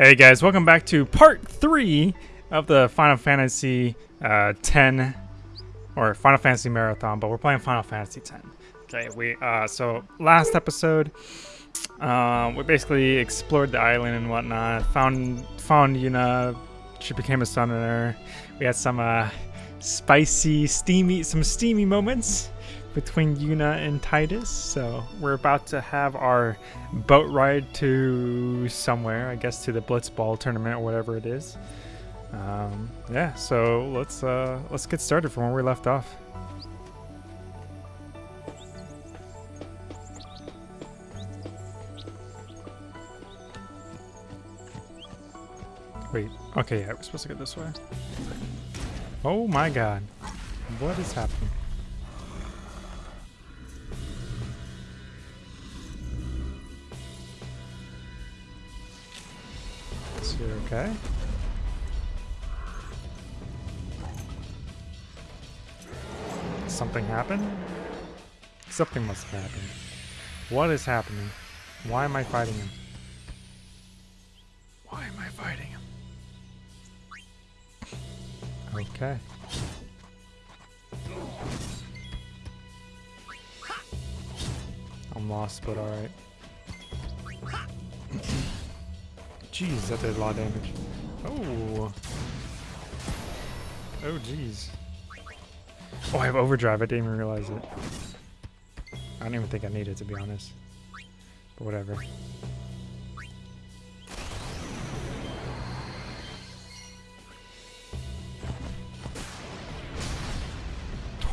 Hey guys, welcome back to part three of the Final Fantasy uh, 10 or Final Fantasy Marathon, but we're playing Final Fantasy 10. Okay, we uh, so last episode uh, we basically explored the island and whatnot, found found Yuna, she became a summoner. We had some uh, spicy, steamy, some steamy moments between Yuna and Tidus. So we're about to have our boat ride to somewhere, I guess to the Blitzball tournament or whatever it is. Um, yeah, so let's uh, let's get started from where we left off. Wait, okay, yeah, we're supposed to go this way. Oh my god. What is happening? Is he okay? Something happened? Something must have happened. What is happening? Why am I fighting him? Why am I fighting him? Okay. I'm lost, but alright. Jeez, that did a lot of damage. Oh. Oh, jeez. Oh, I have overdrive. I didn't even realize it. I don't even think I need it, to be honest. But whatever.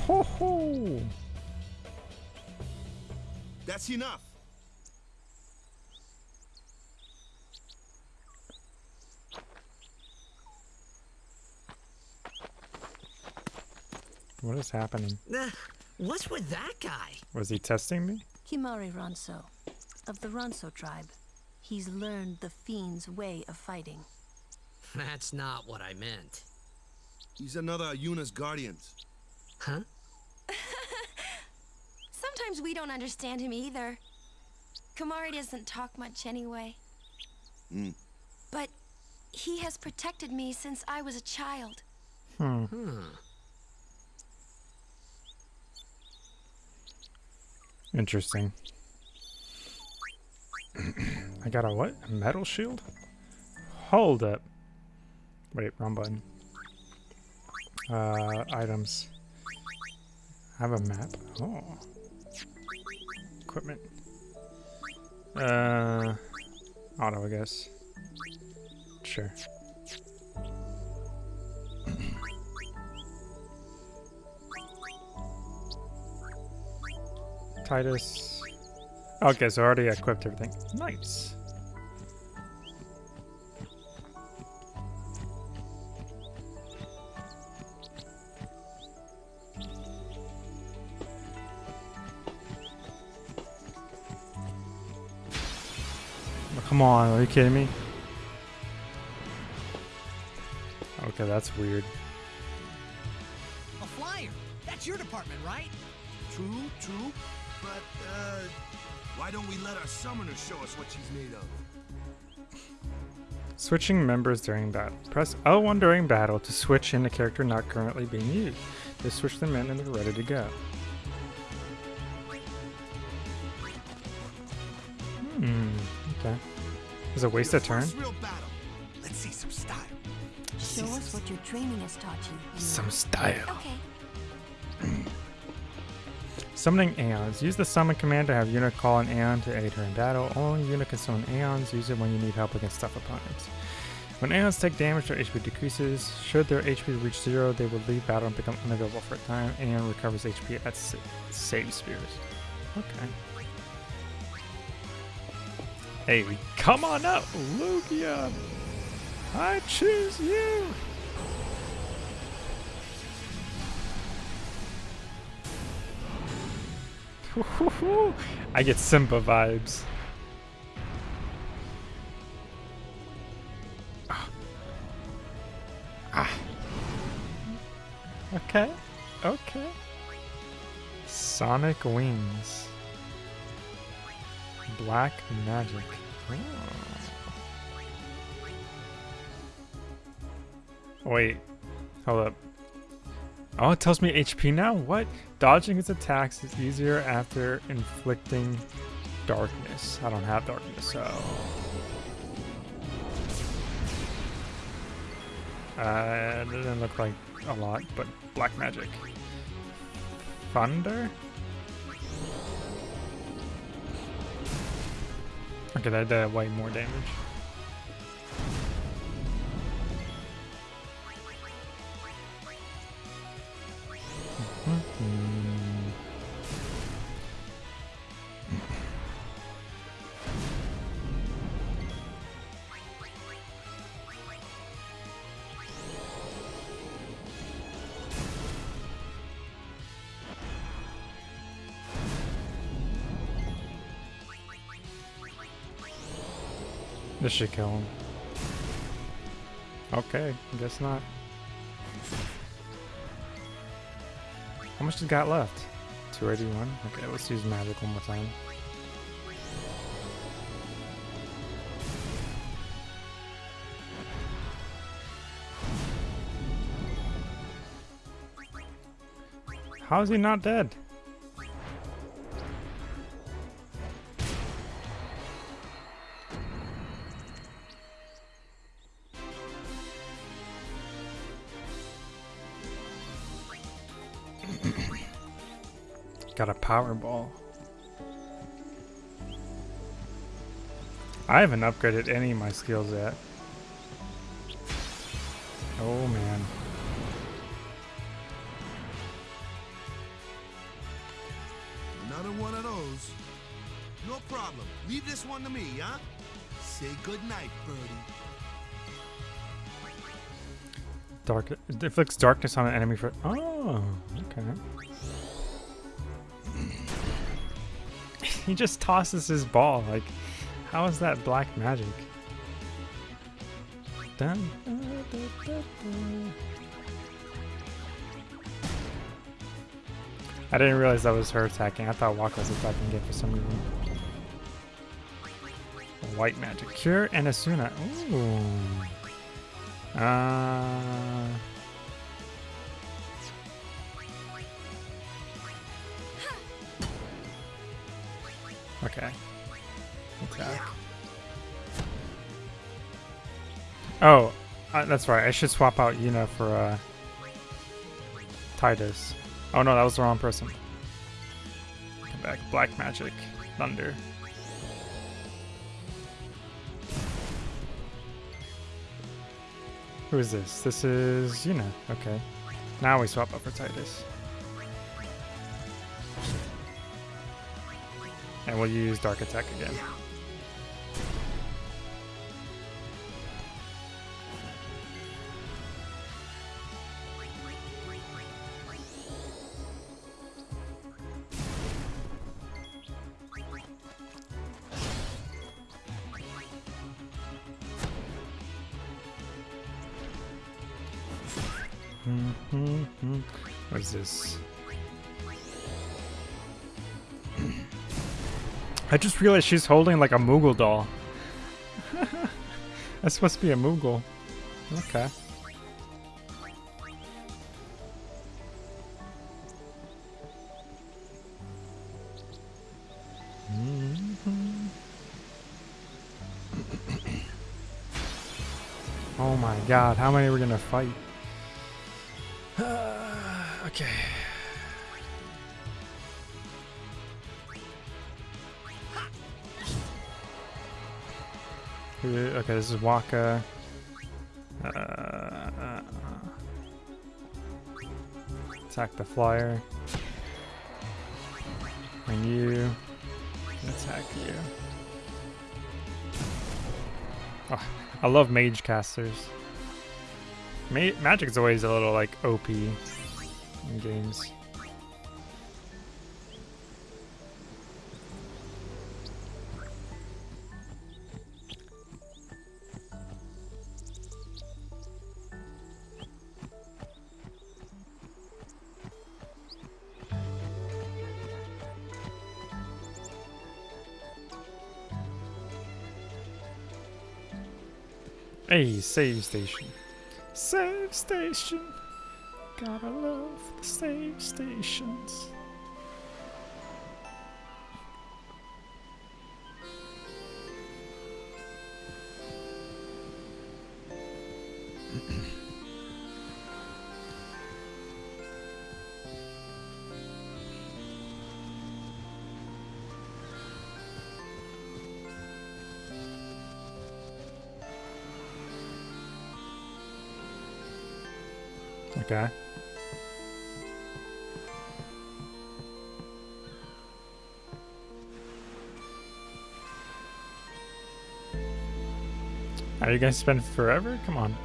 Ho ho! That's enough. What is happening? Uh, what's with that guy? Was he testing me? Kimahri Ronso, of the Ronso tribe. He's learned the Fiend's way of fighting. That's not what I meant. He's another Yuna's guardians. Huh? Sometimes we don't understand him either. Kimahri doesn't talk much anyway. Hmm. But he has protected me since I was a child. Hmm. Hmm. Interesting. I got a what? A metal shield? Hold up. Wait, wrong button. Uh, items. I have a map. Oh. Equipment. Uh, auto, I guess. Sure. Tidus. Okay, so I already equipped everything. Nice. Oh, Come on, are you kidding me? Okay, that's weird. A flyer. That's your department, right? True, true. But, uh, why don't we let our summoner show us what she's made of? Switching members during battle. Press L1 during battle to switch in a character not currently being used. Just switch them in and they're ready to go. Hmm, okay. Is it a waste Your of turn? First real battle. Let's see some style. Show us what your training has taught you. Some style. Okay. Summoning Aeons. Use the summon command to have Yuna call an Aeon to aid her in battle. Only Yuna can summon Aeons. Use it when you need help against tough opponents. When Aeons take damage, their HP decreases. Should their HP reach zero, they will leave battle and become unavailable for a time. Aeon recovers HP at sa- save spears. Okay. Hey, come on up, Lugia! I choose you! I get Simba vibes. Ah. Ah. Okay. Okay. Sonic Wings. Black Magic. Wait. Hold up. Oh, it tells me HP now? What? Dodging its attacks is easier after inflicting darkness. I don't have darkness, so... Uh, it doesn't look like a lot, but black magic. Thunder? Okay, that did way more damage. Mhm. This should kill him. Okay, guess not. How much does got left? 281? Okay, let's use magic one more time. How is he not dead? Got a power ball. I haven't upgraded any of my skills yet. Oh man. Another one of those. No problem. Leave this one to me, huh? Say goodnight, birdie. Dark it inflicts darkness on an enemy for Oh, okay. He just tosses his ball. Like, how is that black magic? Dun. I didn't realize that was her attacking. I thought Wakka was attacking again for some reason. White magic cure and Esuna. Ooh. Uh. Okay. Attack. Oh, uh, that's right. I should swap out Yuna for uh, Tidus. Oh no, that was the wrong person. Come back. Black magic. Thunder. Who is this? This is Yuna. Okay. Now we swap up for Tidus. And we'll use Dark Attack again. Just realized she's holding like a Moogle doll. That's supposed to be a Moogle. Okay. Mm-hmm. Oh my god, how many are we gonna fight? okay. Who- Okay, this is Wakka. Uh, uh, attack the flyer. And you attack you. Oh, I love mage casters. Ma Magic's always a little like OP in games. Hey, save station. Save station. Gotta love the save stations. Okay. Are you gonna spend forever? Come on.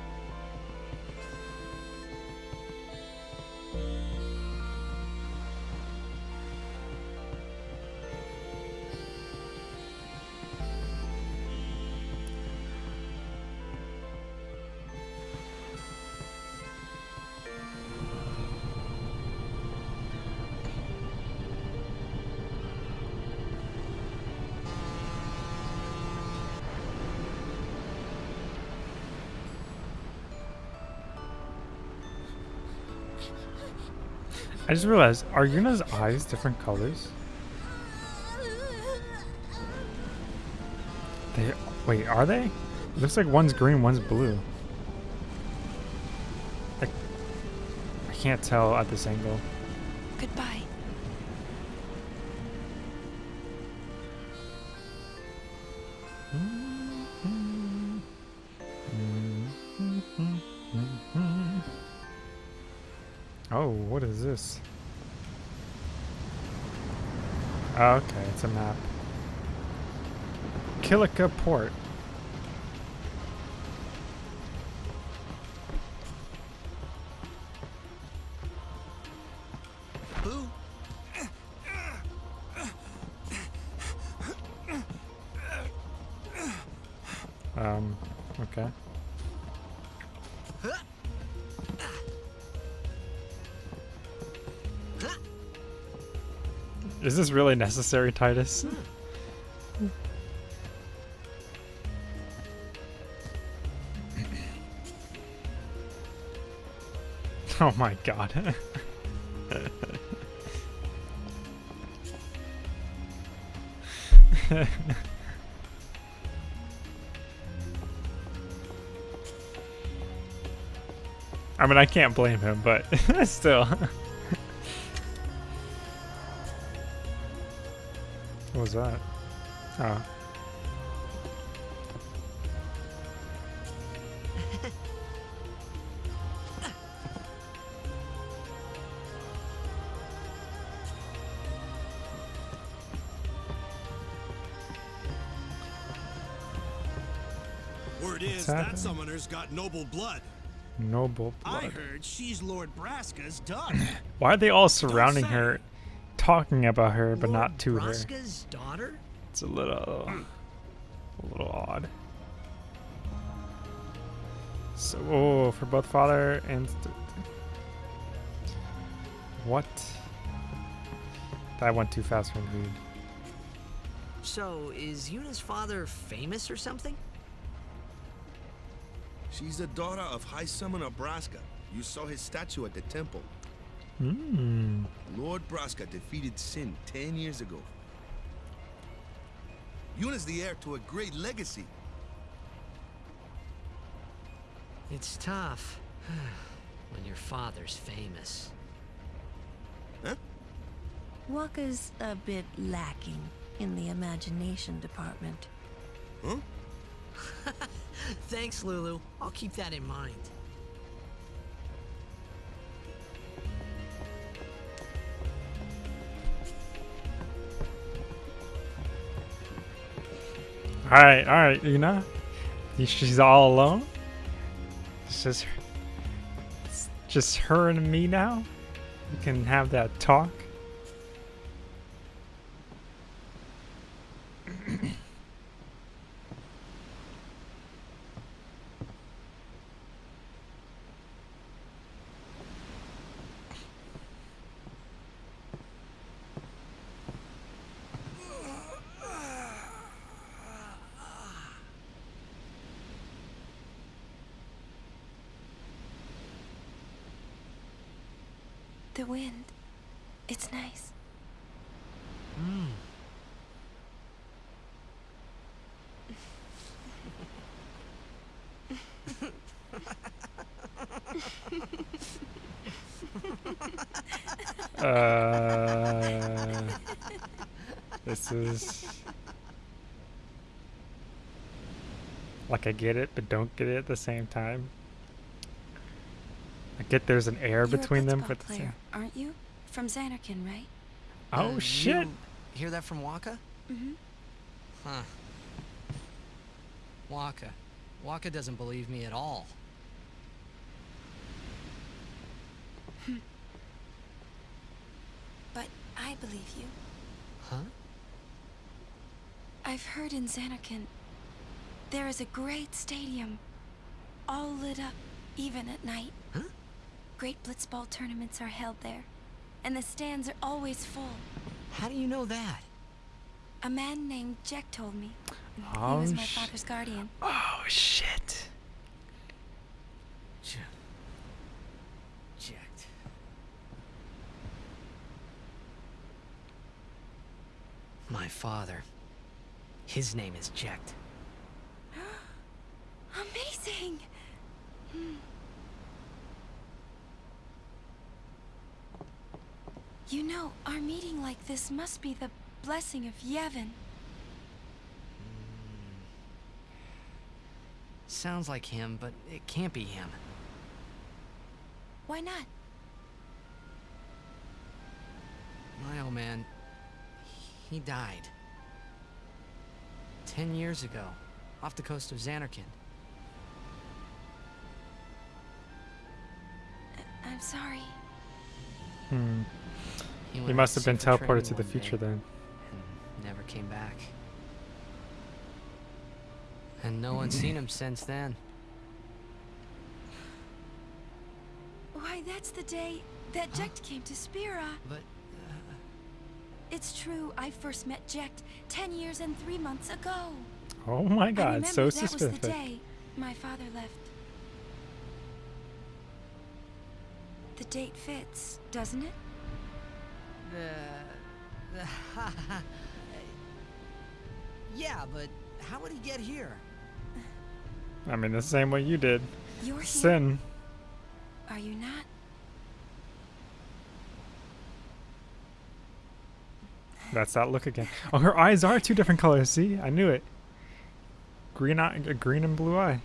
I just realized, are Yuna's eyes different colors? They wait, are they? It looks like one's green, one's blue. I, I can't tell at this angle. It's a map. Kilika Port. Really necessary, Tidus? oh my god. I mean, I can't blame him, but still. Was that? Oh. Word is that summoner's got noble blood. Noble I heard she's Lord Braska's daughter. Why are they all surrounding her, talking about her, but Lord not to her? Daughter? It's a little, a little odd. So, oh, for both father and what? That went too fast for me. to. So, is Yuna's father famous or something? She's the daughter of High Summoner Braska. You saw his statue at the temple. Hmm. Lord Braska defeated Sin ten years ago. Yuna's the heir to a great legacy. It's tough when your father's famous. Huh? Wakka's a bit lacking in the imagination department. Huh? Thanks, Lulu. I'll keep that in mind. All right, all right, Una. You- She's all alone. It's just, it's just her and me now. We can have that talk. The wind. It's nice. Uh, this is like I get it, but don't get it at the same time. I get there's an air You're between them, but the player, same. aren't you? From Zanarkand, right? Oh Uh, shit! You hear that from Wakka? Mm-hmm. Huh. Wakka. Wakka doesn't believe me at all. But I believe you. Huh? I've heard in Zanarkand there is a great stadium, all lit up, even at night. Huh? Great blitzball tournaments are held there, and the stands are always full. How do you know that? A man named Jecht told me. Oh, he was my father's guardian. Oh shit! J- Jecht. My father. His name is Jecht. Amazing! Hmm. You know, our meeting like this must be the blessing of Yevon. Sounds like him, but it can't be him. Why not? My old man, he died. Ten years ago, off the coast of Zanarkand. I'm sorry. Hmm. He, He must have been teleported to the future then. And never came back. And no one's seen him since then. Why, that's the day that Jecht came to Spira. But uh, It's true, I first met Jecht ten years and three months ago. Oh my I god, remember so that was the day my father left. The date fits, doesn't it? The, yeah, but how would he get here? I mean, the same way you did. You're here, Sin. are you not? That's that look again. Oh, her eyes are two different colors. See, I knew it. Green eye, a green and blue eye.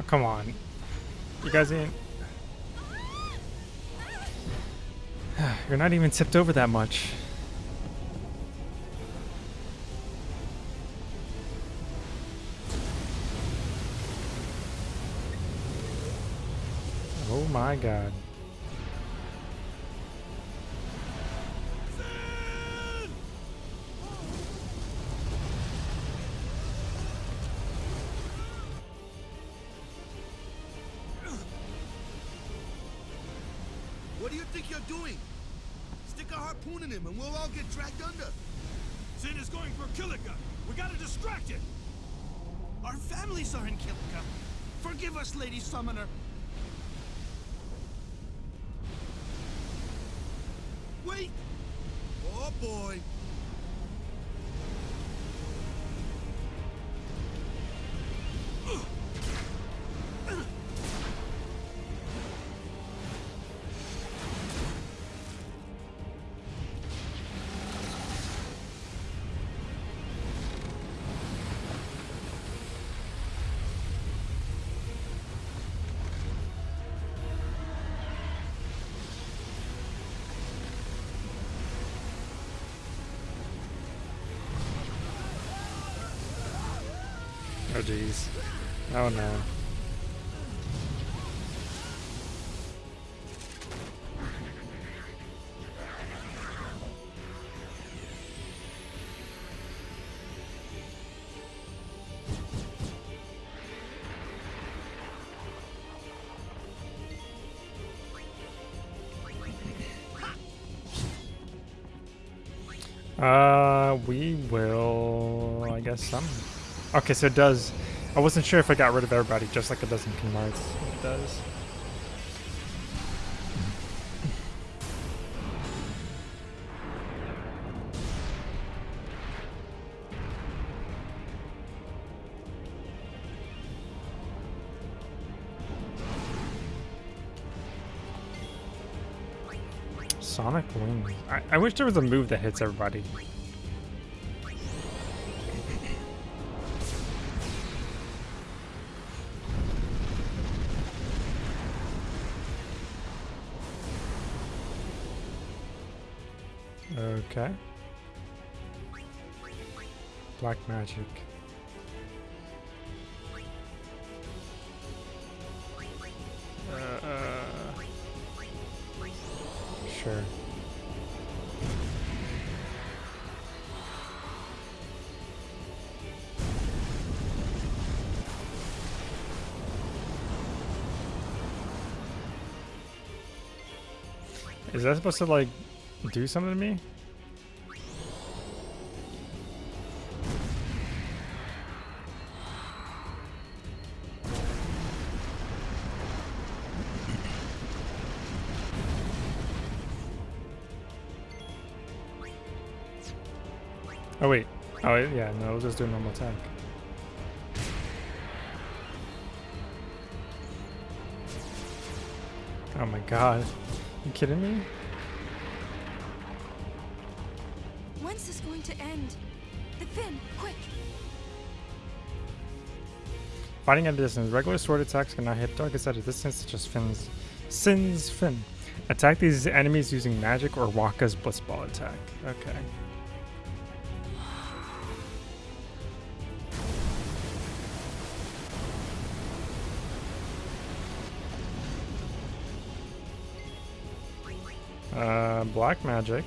Oh, come on. You guys ain't. You're not even tipped over that much. Oh my god. Him and we'll all get dragged under. Sin is going for Kilika. We gotta distract it. Our families are in Kilika. Forgive us, Lady Summoner. Wait! Oh boy! jeez. Oh no. Uh, we will, I guess, some. Okay, so it does. I wasn't sure if I got rid of everybody, just like it does in Kingdom Hearts. It does. Sonic Wings. I, I wish there was a move that hits everybody. Uh, sure. Is that supposed to like do something to me? Oh yeah, no, we'll just do a normal attack. Oh my god. You kidding me? When's this going to end? The fin, quick! Fighting at a distance. Regular sword attacks cannot hit targets at a distance such as Finn's Sin's Fin. Attack these enemies using magic or Wakka's Blitzball attack. Okay. Black magic.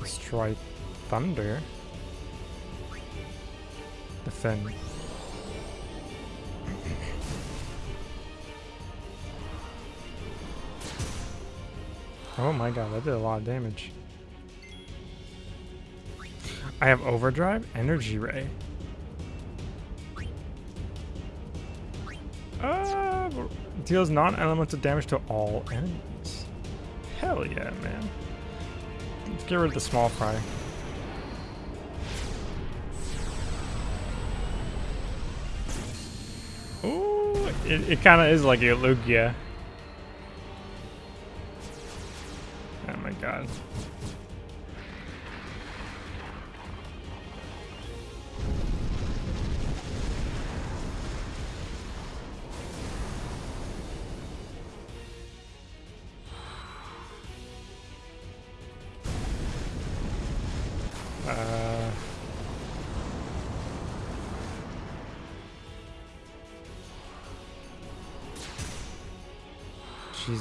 Destroy thunder. Fin. Oh my god, that did a lot of damage. I have overdrive, energy ray. Uh, deals non-elemental damage to all enemies. Hell yeah, man. Get rid of the small fry. Ooh, it, it kind of is like a Lugia. Oh my god.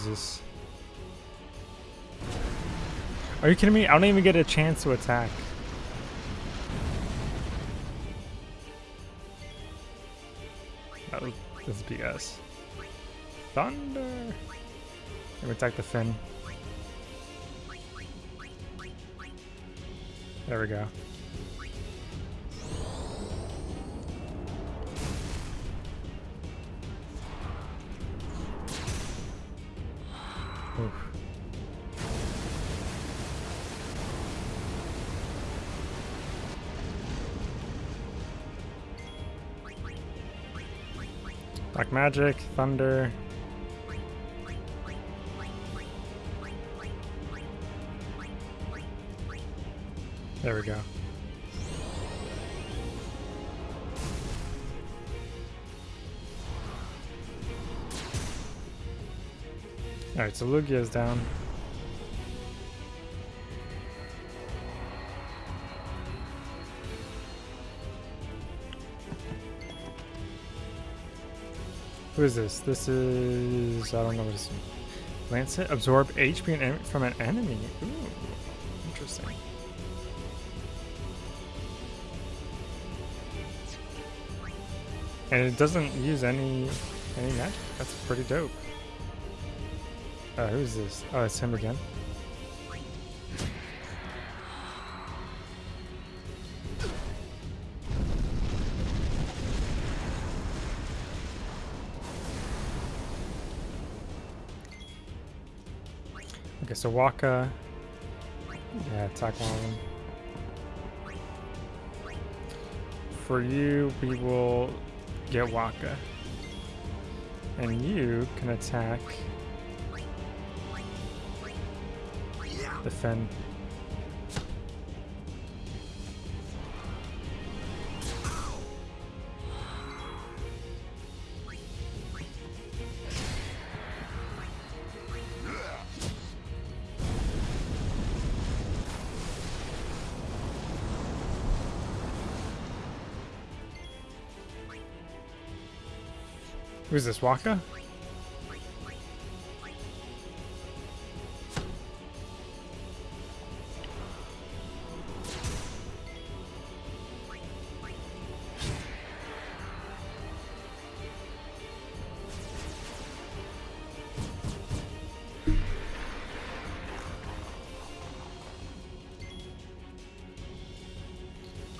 Jesus. Are you kidding me? I don't even get a chance to attack. That was this is BS. Thunder. Let me attack the fin. There we go. Black magic, thunder. There we go. Alright, so Lugia's down. Is this? This is... I don't know what this is. Lancet? Absorb HP from an enemy. Ooh, interesting. And it doesn't use any any magic. That's pretty dope. Uh, who's this? Oh, it's him again. Okay, so Wakka. Yeah, attack one of them. For you, we will get Wakka. And you can attack the Fen. Who's this, Wakka?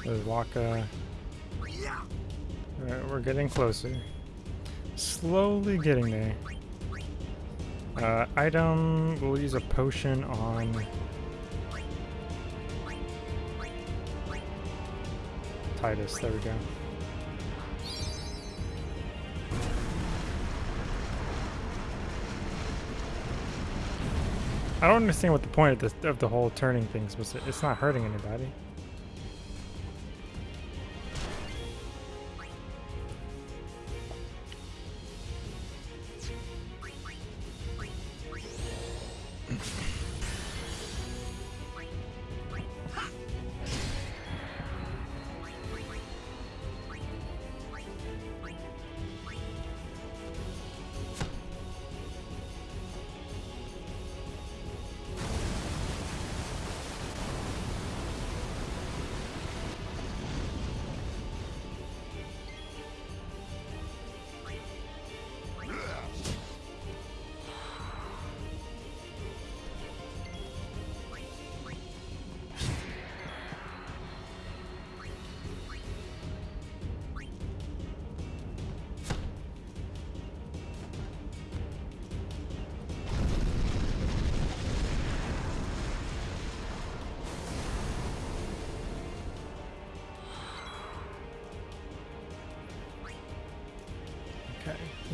There's Wakka. Alright, we're getting closer. Slowly getting there. Uh, item, we'll use a potion on... Tidus, there we go. I don't understand what the point of, this, of the whole turning things was. It's not hurting anybody.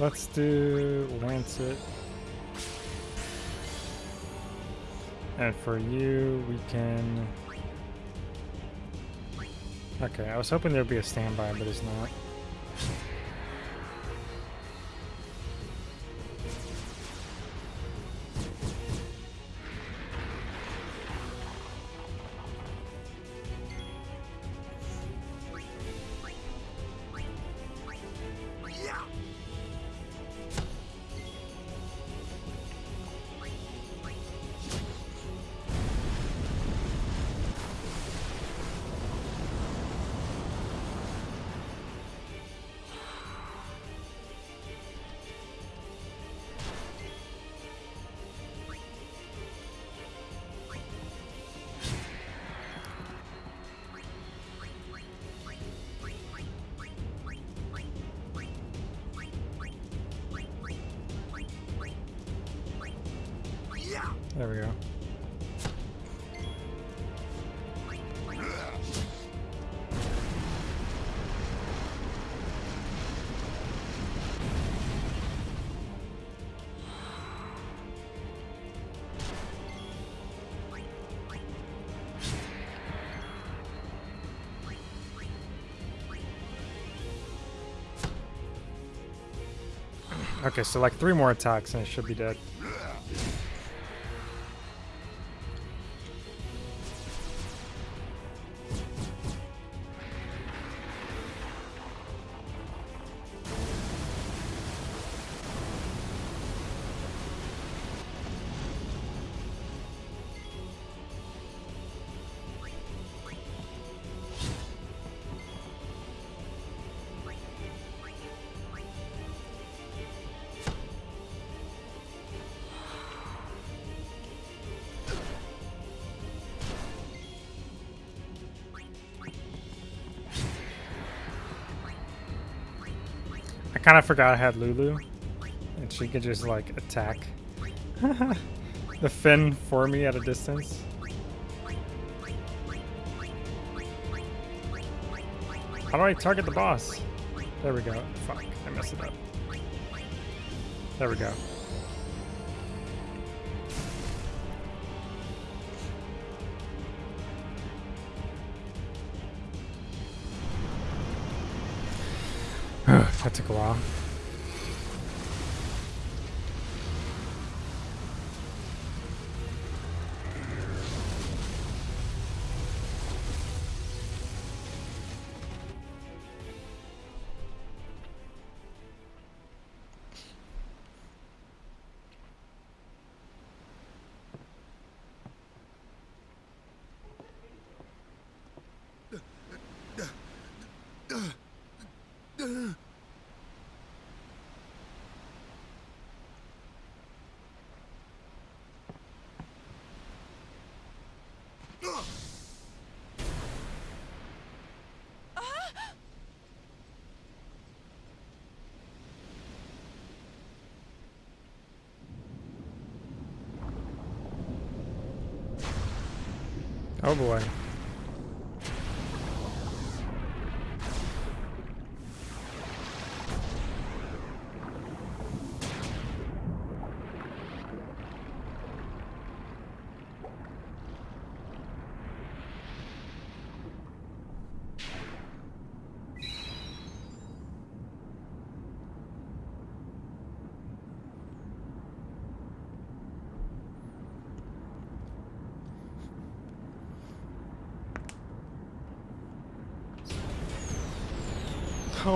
Let's do Lancet. And for you, we can... Okay, I was hoping there'd be a standby, but it's not. Okay, so like three more attacks and it should be dead. Kind of forgot I had Lulu, and she could just like attack. the fin for me at a distance. How do I target the boss? There we go. Fuck, I messed it up. There we go. That Oh boy.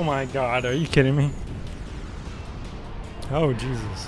My god, are you kidding me? Oh Jesus.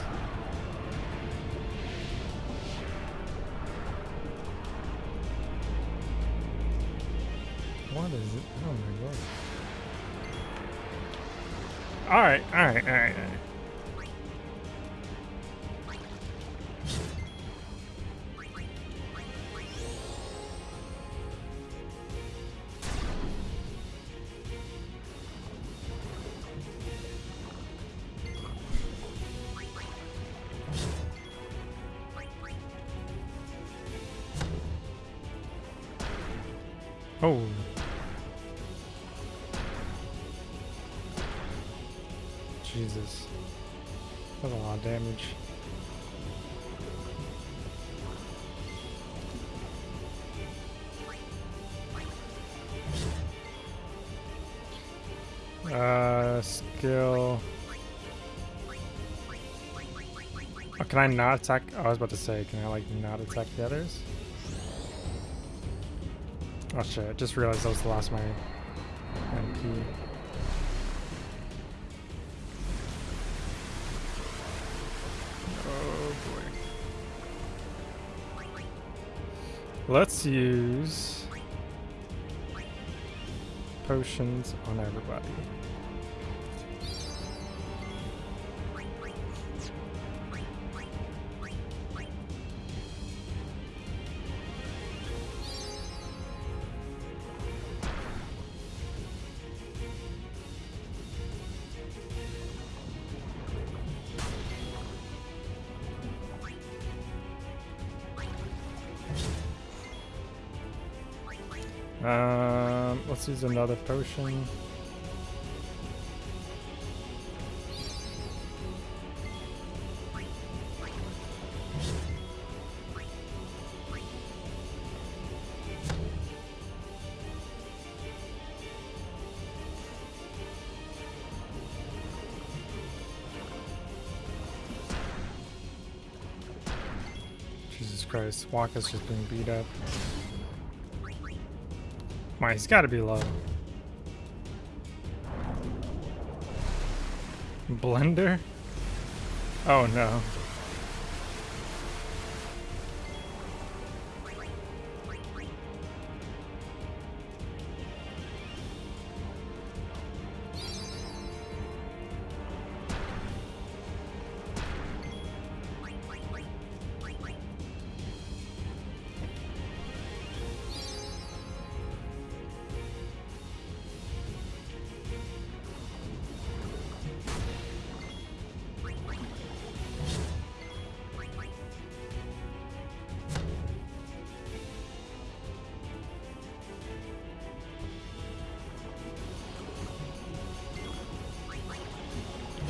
Can I not attack? Oh, I was about to say, can I like not attack the others? Oh shit, I just realized that was the last of my MP. Oh boy. Let's use potions on everybody. Um, let's another potion. Jesus Christ, Wakka's just being beat up. My, he's got to be low. Blender? Oh no.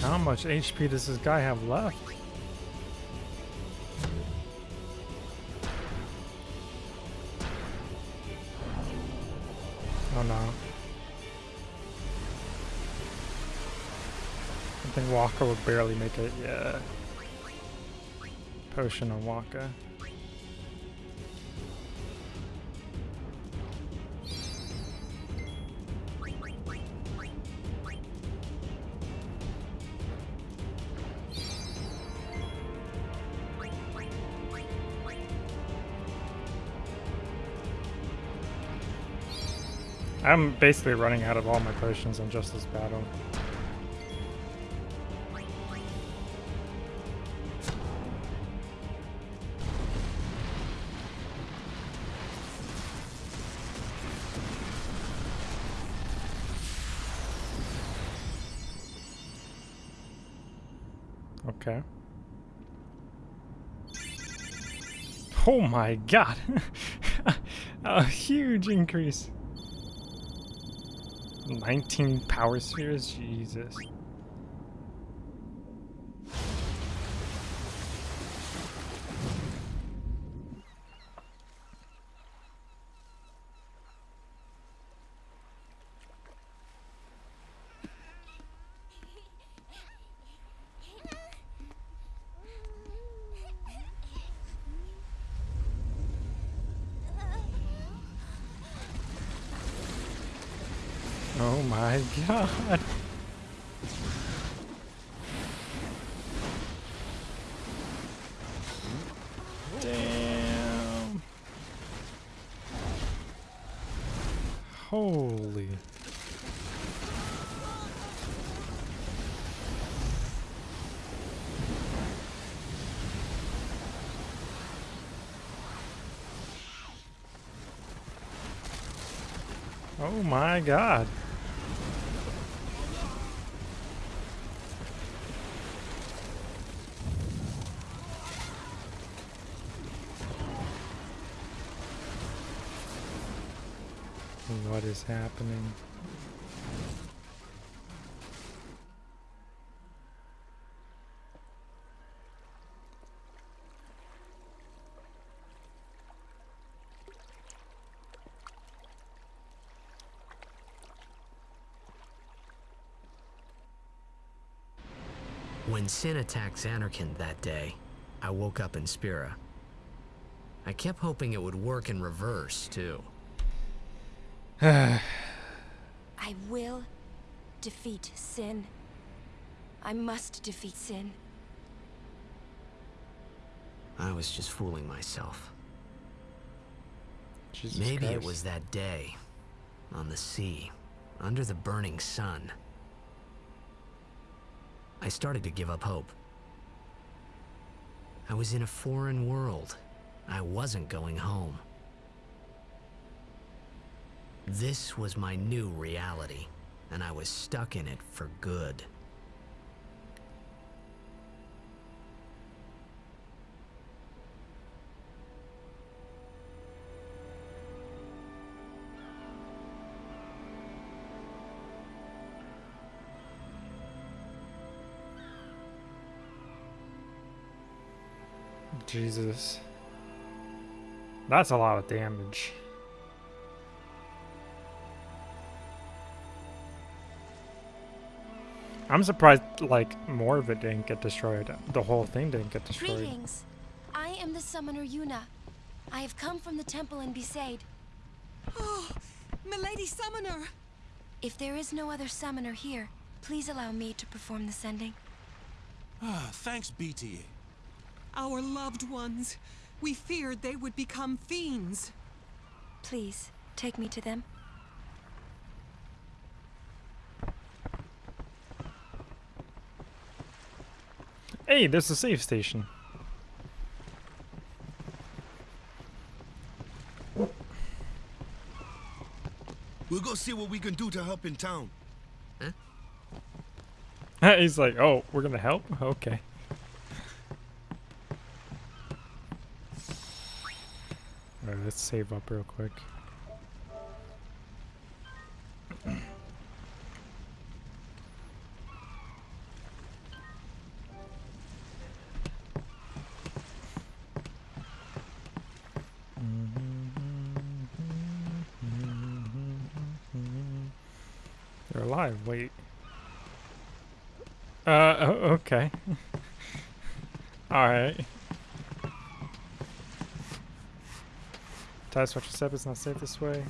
How much HP does this guy have left? Oh no. I think Wakka would barely make it, yeah. Potion on Wakka. I'm basically running out of all my potions on just this battle. Okay. Oh my god! A huge increase. 19 power spheres? Jesus. Oh my god. Damn. Holy. Oh my god. What is happening? When Sin attacked Zanarkand that day, I woke up in Spira. I kept hoping it would work in reverse, too. I will defeat sin. I must defeat sin. I was just fooling myself. Jesus Maybe it was that day, on the sea, under the burning sun. I started to give up hope. I was in a foreign world. I wasn't going home. This was my new reality, and I was stuck in it for good. Jesus. That's a lot of damage. I'm surprised, like, more of it didn't get destroyed. The whole thing didn't get destroyed. Greetings. I am the summoner Yuna. I have come from the temple in Besaid. Oh, Milady Summoner! If there is no other summoner here, please allow me to perform the sending. Ah, thanks, BTA. Our loved ones. We feared they would become fiends. Please, take me to them. Hey, there's a safe station. We'll go see what we can do to help in town. He's like, oh, we're gonna help? Okay. Alright, let's save up real quick. Ties watch your step. It's not safe this way.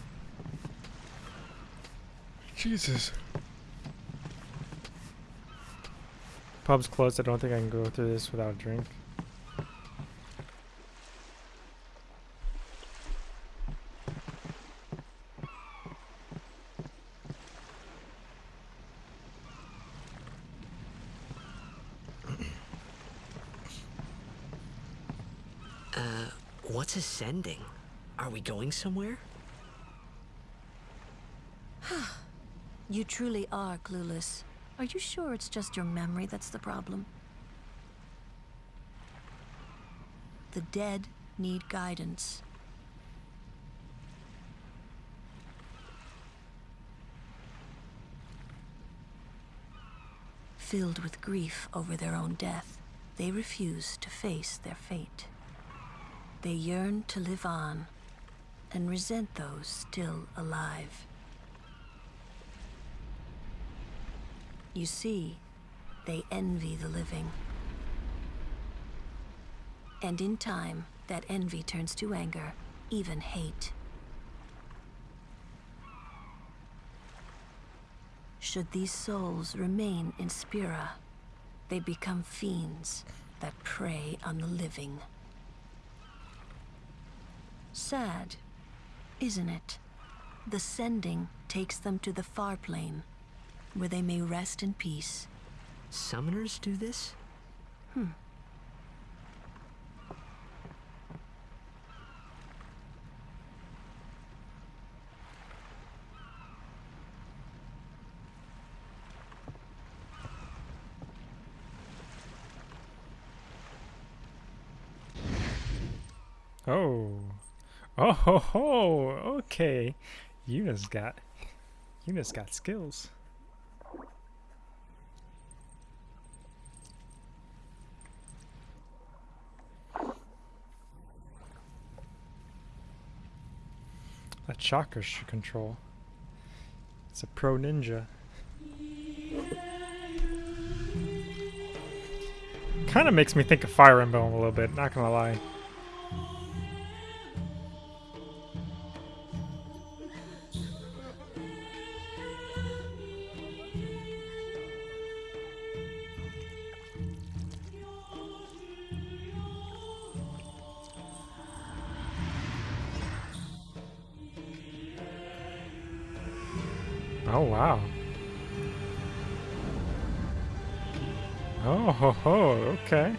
Jesus. Pub's closed. I don't think I can go through this without a drink. Uh, what's ascending? Are we going somewhere? You truly are clueless. Are you sure it's just your memory that's the problem? The dead need guidance. Filled with grief over their own death, they refuse to face their fate. They yearn to live on and resent those still alive. You see, they envy the living. And in time, that envy turns to anger, even hate. Should these souls remain in Spira, they become fiends that prey on the living. Sad, isn't it? The sending takes them to the far plane, where they may rest in peace. Summoners do this? Hmm. Oh. Oh ho ho. Okay. Yuna's got Yuna's got skills. That chakra should control. It's a pro ninja. Kind of makes me think of Fire Emblem a little bit, not gonna lie. Okay.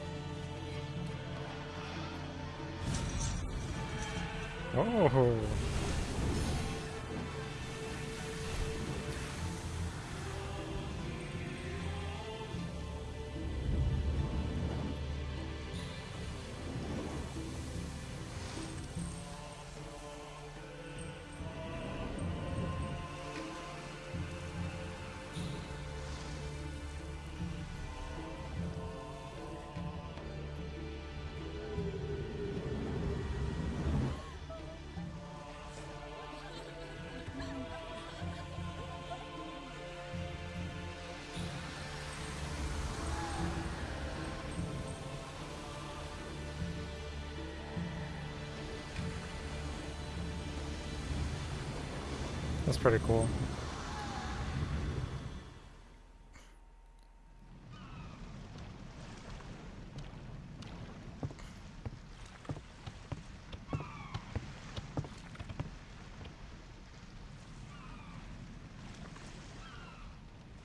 Pretty cool.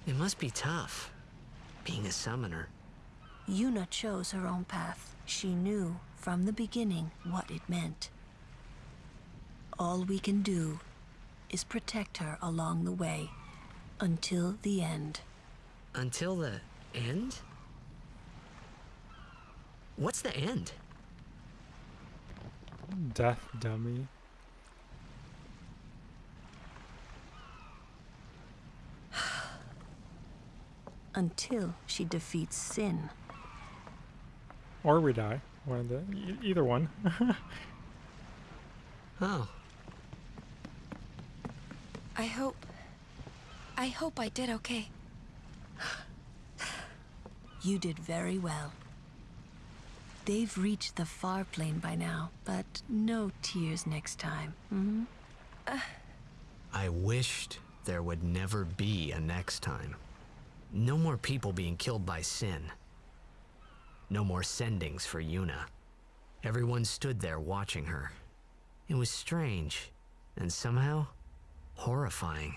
It must be tough, being a summoner. Yuna chose her own path. She knew from the beginning what it meant. All we can do is protect her along the way until the end. Until the end? What's the end? Death dummy. Until she defeats sin. Or we die. One of the either one. Oh, I hope. I I hope I did okay. You did very well. They've reached the far plane by now, but no tears next time. Hmm? I wished there would never be a next time. No more people being killed by sin. No more sendings for Yuna. Everyone stood there watching her. It was strange, and somehow horrifying.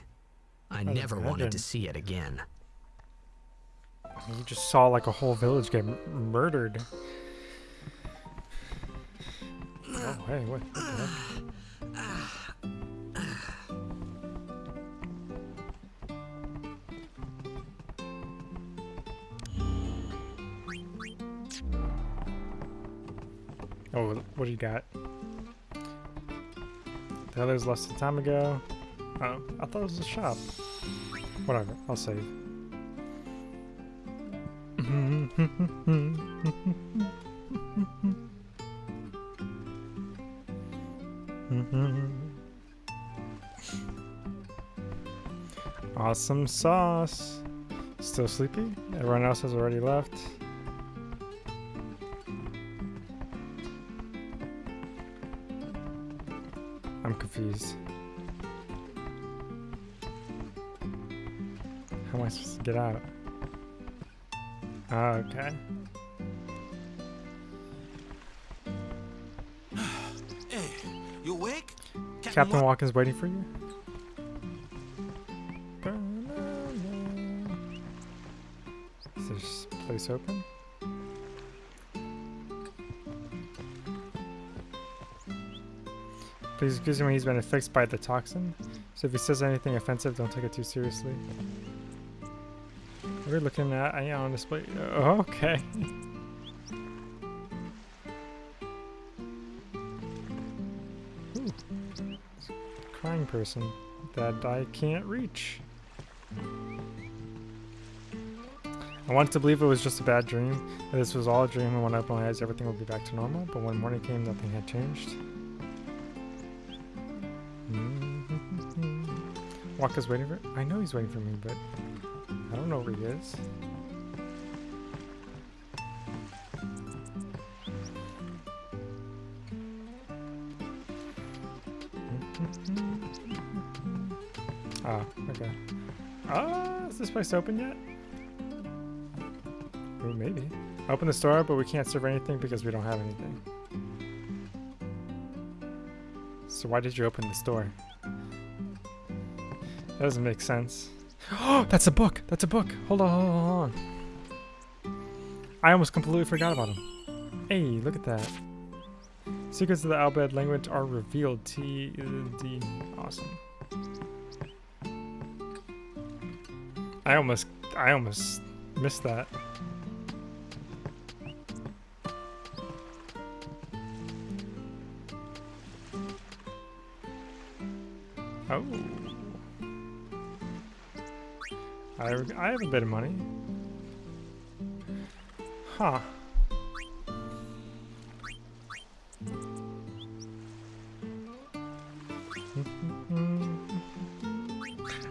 I never wanted to see it again. You just saw like a whole village get murdered. Oh, hey, what? Oh, what do you got? The others left some time ago. Oh, I thought it was a shop. Whatever, I'll save. awesome sauce. Still sleepy? Everyone else has already left. I'm confused. I supposed to get out? Ah, okay. Hey, you awake? Captain Wakka's waiting for you. Is this place open? Please excuse me, he's been affixed by the toxin. So if he says anything offensive, don't take it too seriously. Are looking at? I on display. Oh, uh, okay. Crying person that I can't reach. I wanted to believe it was just a bad dream, that this was all a dream, and when I opened my eyes, everything would be back to normal. But when morning came, nothing had changed. Mm-hmm. Wakka's waiting for. I know he's waiting for me, but I don't know where he is. Ah, okay. Ah, is this place open yet? Oh, maybe. Open the store, but we can't serve anything because we don't have anything. So why did you open the store? That doesn't make sense. Oh, that's a book. That's a book. Hold on, hold on. I almost completely forgot about him. Hey, look at that. Secrets of the Al Bhed language are revealed. T D. Awesome. I almost, I almost missed that. A bit of money. Huh.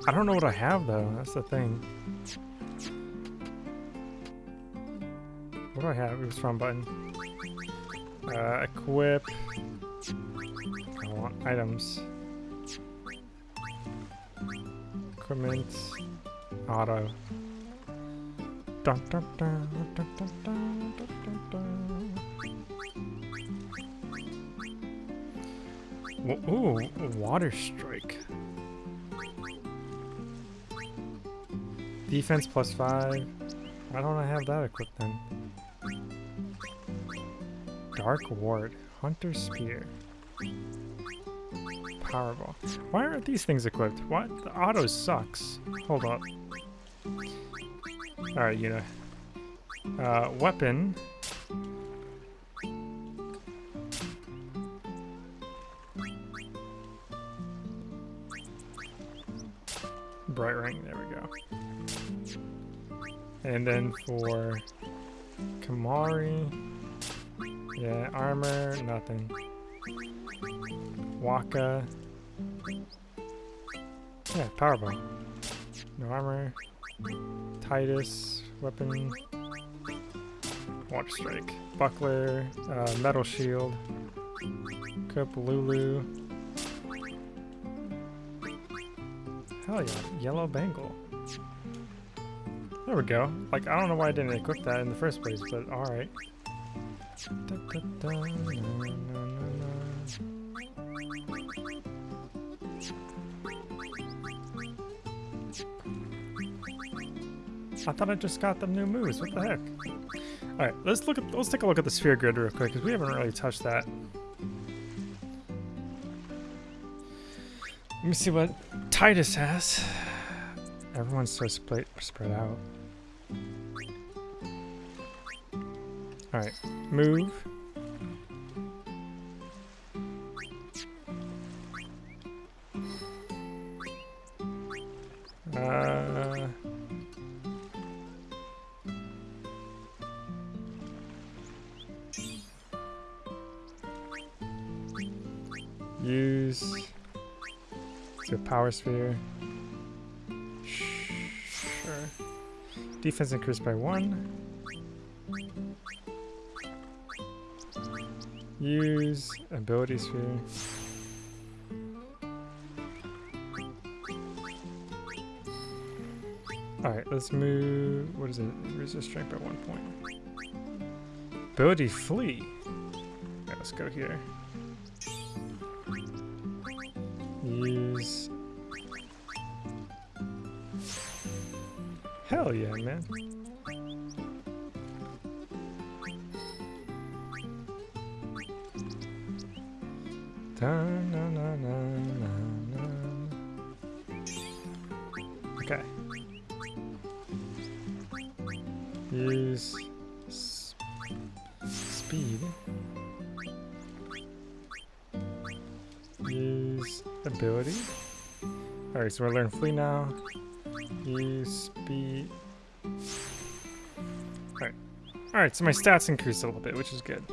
I don't know what I have though. That's the thing. What do I have? It was from button. Uh, equip. I want items. Equipment auto. Ooh, water strike. Defense plus five. Why don't I have that equipped then? Dark Ward, Hunter Spear, Powerball. Why aren't these things equipped? What? The auto sucks. Hold up. Alright, you know. Uh, weapon. Bright ring, there we go. And then for Kimahri, yeah, armor, nothing. Wakka, yeah, powerball. No armor. Tidus, weapon. Water strike. Buckler, uh, metal shield. Cup, Lulu. Hell yeah, yellow bangle. There we go. Like, I don't know why I didn't equip that in the first place, but alright. I thought I just got them new moves. What the heck? All right, let's look at let's take a look at the sphere grid real quick because we haven't really touched that. Let me see what Tidus has. Everyone's so split spread out. All right, move. Power sphere. Sure. Defense increased by one. Use ability sphere. Alright, let's move. What is it? Resist strength by one point. Ability flee. Alright, let's go here. Use. Hell yeah, man. Dun, na, na. Okay. Use speed. Use ability. Alright, so we're learning flee now. Speed. Alright. Alright, so my stats increased a little bit, which is good.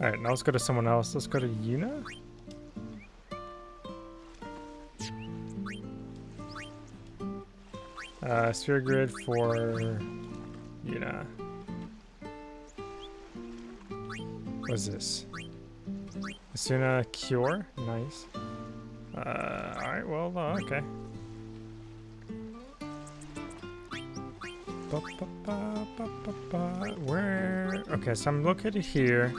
Alright, now let's go to someone else. Let's go to Yuna. Uh, sphere grid for Yuna. What's this? Esuna Cure? Nice. Well, uh, okay. Ba, ba, ba. Where? Okay, so I'm located here.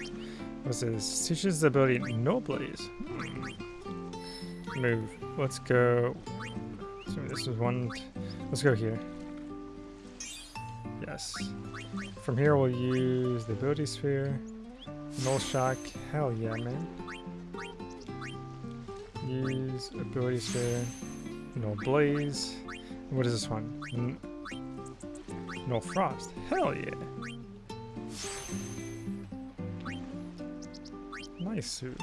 What's this? Teaches the ability NulBlaze. Hmm. Move. Let's go. So this is one. Let's go here. Yes. From here, we'll use the ability sphere. Null shock. Hell yeah, man. Use ability sphere. NulBlaze. What is this one? NulFrost. Hell yeah. Nice suit.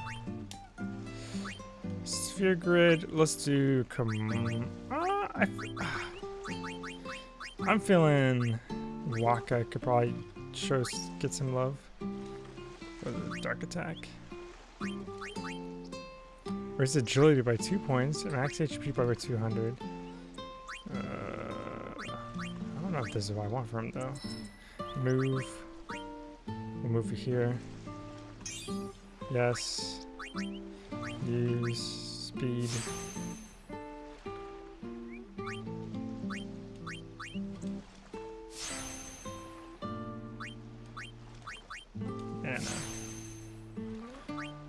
Sphere grid. Let's do. Com- uh, I I'm feeling Wakka could probably show get some love for the dark attack. Raise agility by two points, max HP by over 200. Uh, I don't know if this is what I want from him though. Move. We'll move here. Yes. Use speed. And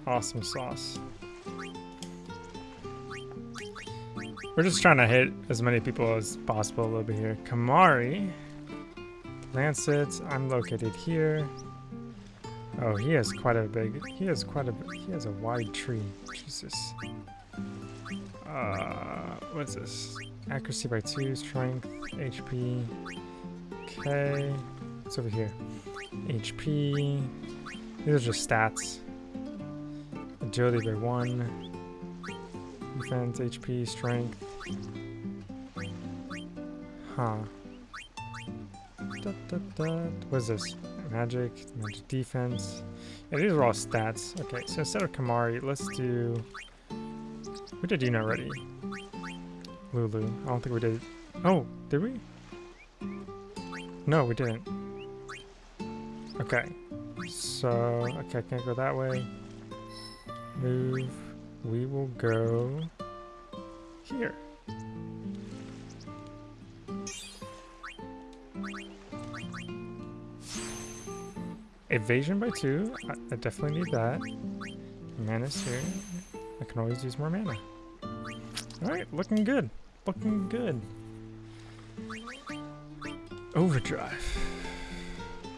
awesome sauce. We're just trying to hit as many people as possible over here. Kimahri. Lancet, I'm located here. Oh, he has quite a big, he has quite a, he has a wide tree. Jesus. Uh, what's this? Accuracy by two, strength, HP. Okay. What's over here? HP. These are just stats. Agility by one. Defense, HP, strength. Huh. Da, da, da. What is this? Magic, magic defense. Yeah, these are all stats. Okay, so instead of Kimahri, let's do We did Yuna already. Lulu. I don't think we did. Oh, did we? No, we didn't. Okay. So, okay, I can't go that way. Move. We will go here. Evasion by two. I, I definitely need that. Mana's here. I can always use more mana. Alright, looking good. Looking good. Overdrive.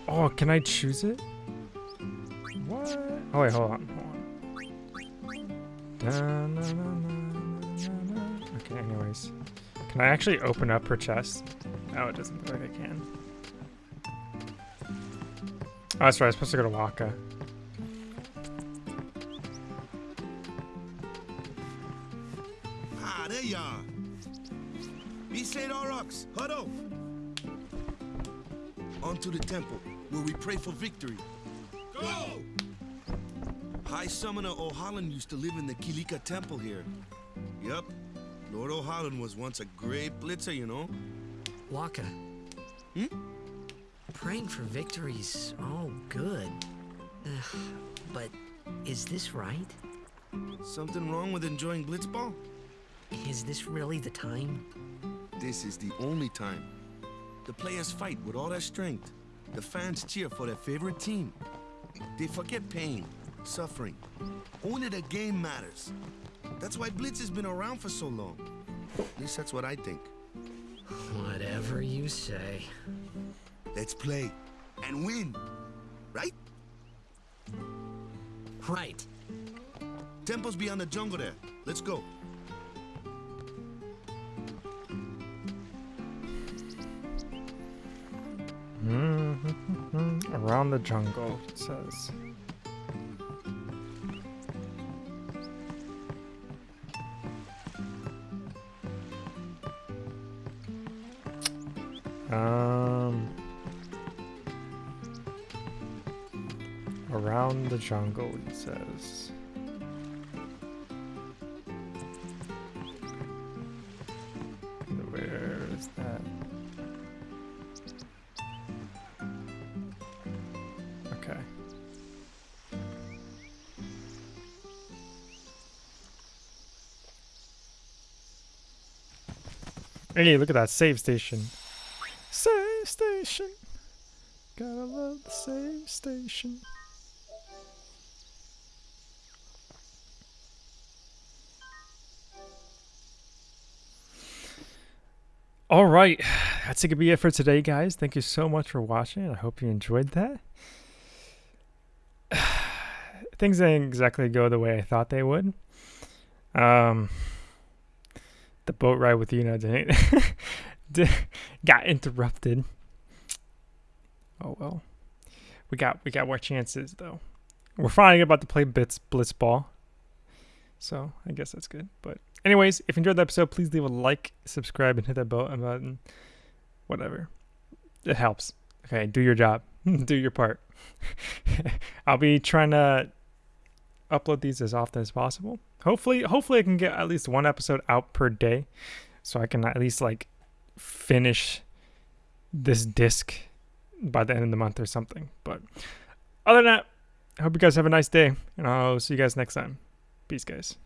Oh, can I choose it? What? Oh wait, hold on, na, na, na, okay, anyways. Can I actually open up her chest? Oh, it doesn't look like I can. Oh, that's right, I'm supposed to go to Wakka. Ah, there you are. Besaid Aurochs, huddle. On to the temple, where we pray for victory. High Summoner Ohalland used to live in the Kilika Temple here. Yup. Lord Ohalland was once a great blitzer, you know? Wakka. Hmm? Praying for victories, all good. Ugh, but is this right? Something wrong with enjoying blitzball? Is this really the time? This is the only time. The players fight with all their strength. The fans cheer for their favorite team. They forget pain, suffering. Only the game matters. That's why Blitz has been around for so long. At least that's what I think. Whatever you say. Let's play and win, right? Right. Temple's beyond the jungle there. Let's go. Hmm. Around the jungle, it says. Um, around the jungle, it says. Where is that? Okay. Hey, look at that save station. Right, that's it. Could be it for today, guys. Thank you so much for watching. I hope you enjoyed that. Things didn't exactly go the way I thought they would. Um, the boat ride with Yuna didn't got interrupted. Oh well, we got we got more chances though. We're finally about to play Bits Blitzball, so I guess that's good. But anyways, if you enjoyed the episode, please leave a like, subscribe, and hit that bell button. Whatever, it helps. Okay, do your job, do your part. I'll be trying to upload these as often as possible. Hopefully, hopefully I can get at least one episode out per day, so I can at least like finish this disc by the end of the month or something. But other than that, I hope you guys have a nice day, and I'll see you guys next time. Peace, guys.